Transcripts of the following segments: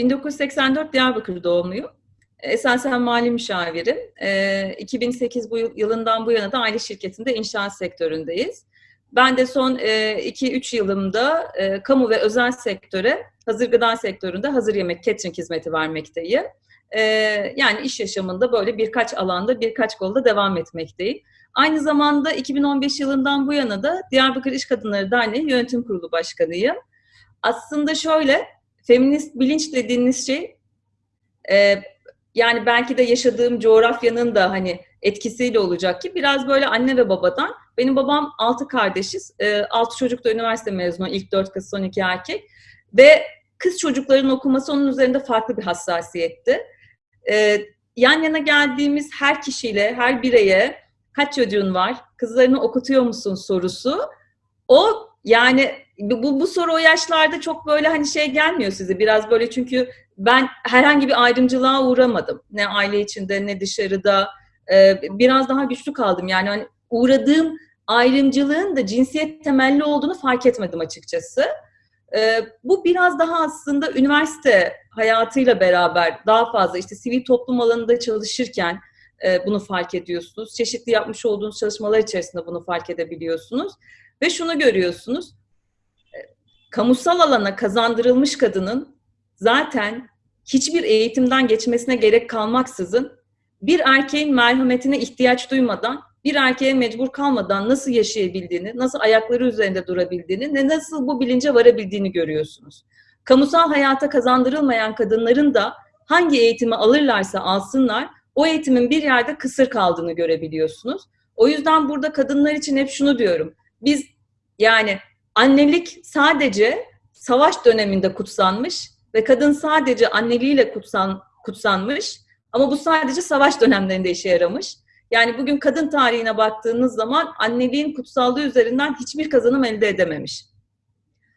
1984 Diyarbakır doğumluyum. Esasen mali müşavirim. E, 2008 bu yıl, yılından bu yana da aile şirketinde inşaat sektöründeyiz. Ben de son 2-3 e, yılımda e, kamu ve özel sektöre, hazır gıda sektöründe hazır yemek catering hizmeti vermekteyim. E, yani iş yaşamında böyle birkaç alanda, birkaç kolda devam etmekteyim. Aynı zamanda 2015 yılından bu yana da Diyarbakır İş Kadınları Derneği Yönetim Kurulu Başkanıyım. Aslında şöyle, feminist bilinç dediğiniz şey, e, yani belki de yaşadığım coğrafyanın da hani etkisiyle olacak ki biraz böyle anne ve babadan. Benim babam altı kardeşiz, e, altı çocuk da üniversite mezunu, ilk dört kız, son iki erkek. Ve kız çocukların okuması onun üzerinde farklı bir hassasiyetti. E, yan yana geldiğimiz her kişiyle, her bireye kaç çocuğun var, kızlarını okutuyor musun sorusu, o yani bu, bu soru o yaşlarda çok böyle hani şey gelmiyor size biraz böyle çünkü ben herhangi bir ayrımcılığa uğramadım. Ne aile içinde ne dışarıda. Ee, biraz daha güçlü kaldım. Yani hani uğradığım ayrımcılığın da cinsiyet temelli olduğunu fark etmedim açıkçası. Ee, bu biraz daha aslında üniversite hayatıyla beraber daha fazla işte sivil toplum alanında çalışırken e, bunu fark ediyorsunuz. Çeşitli yapmış olduğunuz çalışmalar içerisinde bunu fark edebiliyorsunuz. Ve şunu görüyorsunuz. Kamusal alana kazandırılmış kadının zaten hiçbir eğitimden geçmesine gerek kalmaksızın bir erkeğin merhametine ihtiyaç duymadan, bir erkeğe mecbur kalmadan nasıl yaşayabildiğini, nasıl ayakları üzerinde durabildiğini ve nasıl bu bilince varabildiğini görüyorsunuz. Kamusal hayata kazandırılmayan kadınların da hangi eğitimi alırlarsa alsınlar, o eğitimin bir yerde kısır kaldığını görebiliyorsunuz. O yüzden burada kadınlar için hep şunu diyorum. Biz yani annelik sadece savaş döneminde kutsanmış ve kadın sadece anneliğiyle kutsan, kutsanmış ama bu sadece savaş dönemlerinde işe yaramış. Yani bugün kadın tarihine baktığınız zaman anneliğin kutsallığı üzerinden hiçbir kazanım elde edememiş.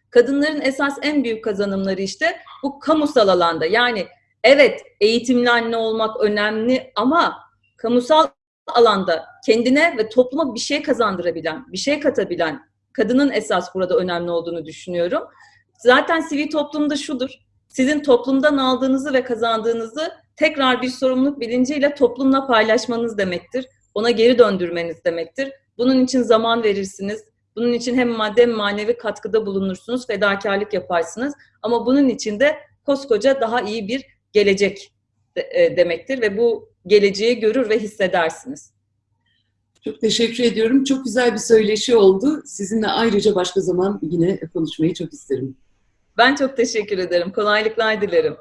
Kadınların esas en büyük kazanımları işte bu kamusal alanda. Yani evet eğitimli anne olmak önemli ama kamusal alanda kendine ve topluma bir şey kazandırabilen, bir şey katabilen kadının esas burada önemli olduğunu düşünüyorum. Zaten sivil toplumda şudur. Sizin toplumdan aldığınızı ve kazandığınızı tekrar bir sorumluluk bilinciyle toplumla paylaşmanız demektir. Ona geri döndürmeniz demektir. Bunun için zaman verirsiniz. Bunun için hem madde hem manevi katkıda bulunursunuz, fedakarlık yaparsınız. Ama bunun için de koskoca daha iyi bir gelecek e, demektir ve bu geleceği görür ve hissedersiniz. Çok teşekkür ediyorum. Çok güzel bir söyleşi oldu. Sizinle ayrıca başka zaman yine konuşmayı çok isterim. Ben çok teşekkür ederim. Kolaylıklar dilerim.